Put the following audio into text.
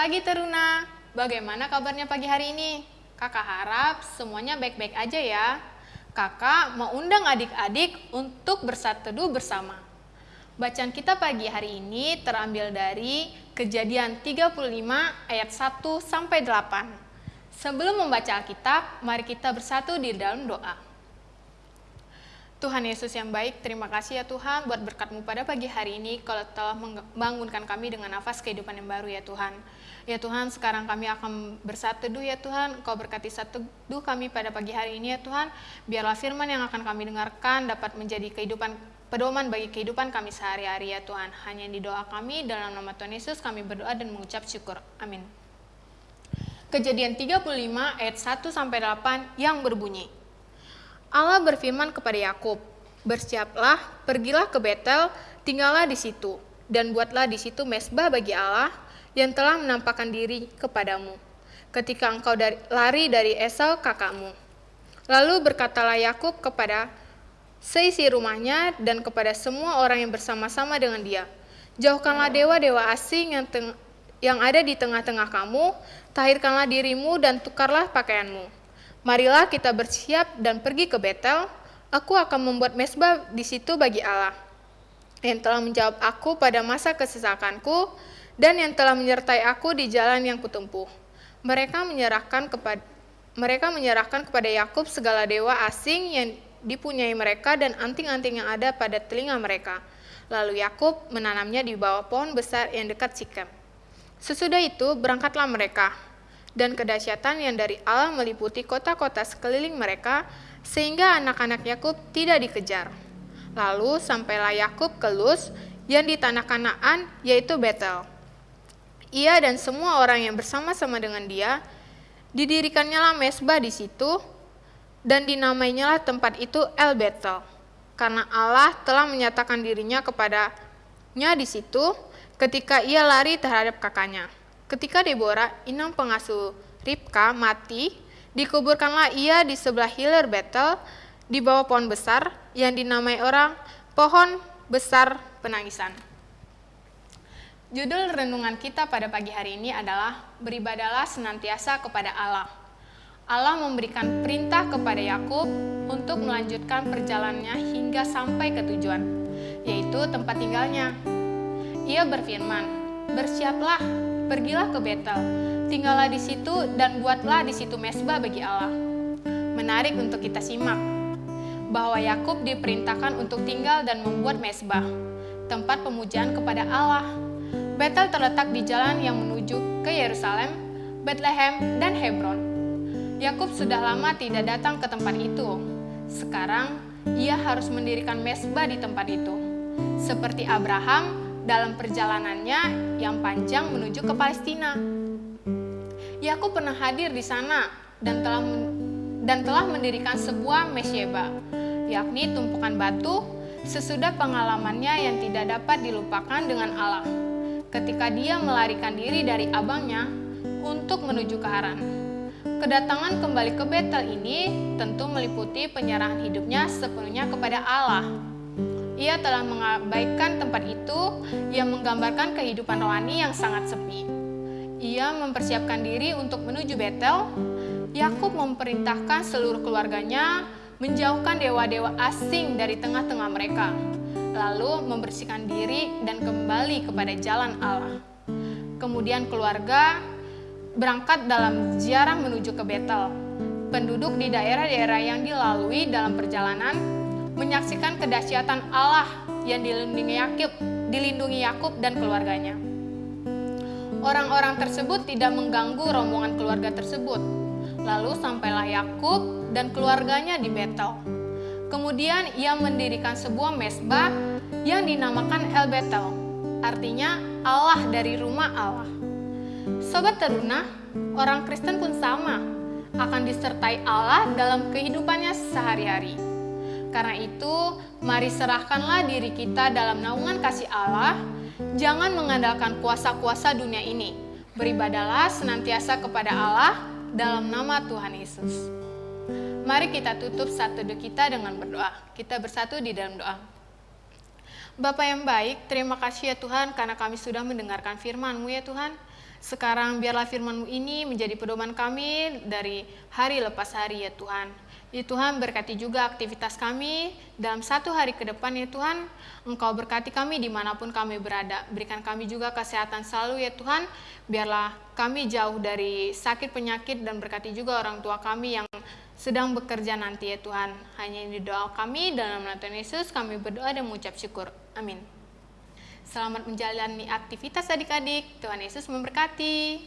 pagi Teruna. Bagaimana kabarnya pagi hari ini? Kakak harap semuanya baik-baik aja ya. Kakak mau undang adik-adik untuk bersateduh bersama. Bacaan kita pagi hari ini terambil dari Kejadian 35 ayat 1 sampai 8. Sebelum membaca Alkitab, mari kita bersatu di dalam doa. Tuhan Yesus yang baik, terima kasih ya Tuhan buat berkatmu pada pagi hari ini kalau telah membangunkan kami dengan nafas kehidupan yang baru ya Tuhan. Ya Tuhan, sekarang kami akan bersatu ya Tuhan, Kau berkati satu duh kami pada pagi hari ini ya Tuhan. Biarlah firman yang akan kami dengarkan dapat menjadi kehidupan pedoman bagi kehidupan kami sehari-hari ya Tuhan. Hanya di doa kami dalam nama Tuhan Yesus kami berdoa dan mengucap syukur. Amin. Kejadian 35 ayat 1 sampai 8 yang berbunyi. Allah berfirman kepada Yakub, "Bersiaplah, pergilah ke Betel, tinggallah di situ, dan buatlah di situ mesbah bagi Allah yang telah menampakkan diri kepadamu, ketika engkau dari, lari dari Esau kakakmu." Lalu berkatalah Yakub kepada seisi rumahnya dan kepada semua orang yang bersama-sama dengan dia, "Jauhkanlah dewa-dewa asing yang yang ada di tengah-tengah kamu, tahirkanlah dirimu dan tukarlah pakaianmu." Marilah kita bersiap dan pergi ke Betel. Aku akan membuat mesbah di situ bagi Allah, yang telah menjawab aku pada masa kesesakanku, dan yang telah menyertai aku di jalan yang kutempuh. Mereka menyerahkan kepada mereka menyerahkan kepada Yakub segala dewa asing yang dipunyai mereka dan anting-anting yang ada pada telinga mereka. Lalu Yakub menanamnya di bawah pohon besar yang dekat Sikem. Sesudah itu berangkatlah mereka dan kedahsyatan yang dari Allah meliputi kota-kota sekeliling mereka, sehingga anak-anak Yakub tidak dikejar. Lalu sampailah Yakub ke Luz yang di tanah Kanaan, yaitu Betel. Ia dan semua orang yang bersama-sama dengan dia, didirikannya lah mesbah di situ, dan dinamainya lah tempat itu El Betel, karena Allah telah menyatakan dirinya kepadanya di situ ketika ia lari terhadap kakaknya. Ketika Deborah, inang pengasuh Ribka, mati, dikuburkanlah ia di sebelah hilir Betel, di bawah pohon besar yang dinamai orang pohon besar penangisan. Judul renungan kita pada pagi hari ini adalah Beribadalah senantiasa kepada Allah. Allah memberikan perintah kepada Yakub untuk melanjutkan perjalanannya hingga sampai ke tujuan, yaitu tempat tinggalnya. Ia berfirman, "Bersiaplah pergilah ke Betel, tinggallah di situ dan buatlah di situ mesbah bagi Allah. Menarik untuk kita simak bahwa Yakub diperintahkan untuk tinggal dan membuat mesbah, tempat pemujaan kepada Allah. Betel terletak di jalan yang menuju ke Yerusalem, Bethlehem, dan Hebron. Yakub sudah lama tidak datang ke tempat itu. Sekarang ia harus mendirikan mesbah di tempat itu. Seperti Abraham dalam perjalanannya yang panjang menuju ke Palestina. Yakub pernah hadir di sana dan telah dan telah mendirikan sebuah mesyeba, yakni tumpukan batu sesudah pengalamannya yang tidak dapat dilupakan dengan Allah ketika dia melarikan diri dari abangnya untuk menuju ke Haran. Kedatangan kembali ke Betel ini tentu meliputi penyerahan hidupnya sepenuhnya kepada Allah ia telah mengabaikan tempat itu yang menggambarkan kehidupan rohani yang sangat sepi. Ia mempersiapkan diri untuk menuju Betel. Yakub memerintahkan seluruh keluarganya menjauhkan dewa-dewa asing dari tengah-tengah mereka, lalu membersihkan diri dan kembali kepada jalan Allah. Kemudian keluarga berangkat dalam ziarah menuju ke Betel. Penduduk di daerah-daerah yang dilalui dalam perjalanan menyaksikan kedahsyatan Allah yang dilindungi Yakub, dilindungi Yakub dan keluarganya. Orang-orang tersebut tidak mengganggu rombongan keluarga tersebut. Lalu sampailah Yakub dan keluarganya di Betel. Kemudian ia mendirikan sebuah mesbah yang dinamakan El Betel, artinya Allah dari rumah Allah. Sobat teruna, orang Kristen pun sama, akan disertai Allah dalam kehidupannya sehari-hari. Karena itu, mari serahkanlah diri kita dalam naungan kasih Allah. Jangan mengandalkan kuasa-kuasa dunia ini. Beribadalah senantiasa kepada Allah dalam nama Tuhan Yesus. Mari kita tutup satu doa kita dengan berdoa. Kita bersatu di dalam doa. Bapak yang baik, terima kasih ya Tuhan karena kami sudah mendengarkan firman-Mu ya Tuhan. Sekarang biarlah firman-Mu ini menjadi pedoman kami dari hari lepas hari ya Tuhan. Ya Tuhan berkati juga aktivitas kami dalam satu hari ke depan ya Tuhan. Engkau berkati kami di mana pun kami berada. Berikan kami juga kesehatan selalu ya Tuhan. Biarlah kami jauh dari sakit penyakit dan berkati juga orang tua kami yang sedang bekerja nanti ya Tuhan. Hanya ini doa kami dalam nama Tuhan Yesus kami berdoa dan mengucap syukur. Amin. Selamat menjalani aktivitas adik-adik. Tuhan Yesus memberkati.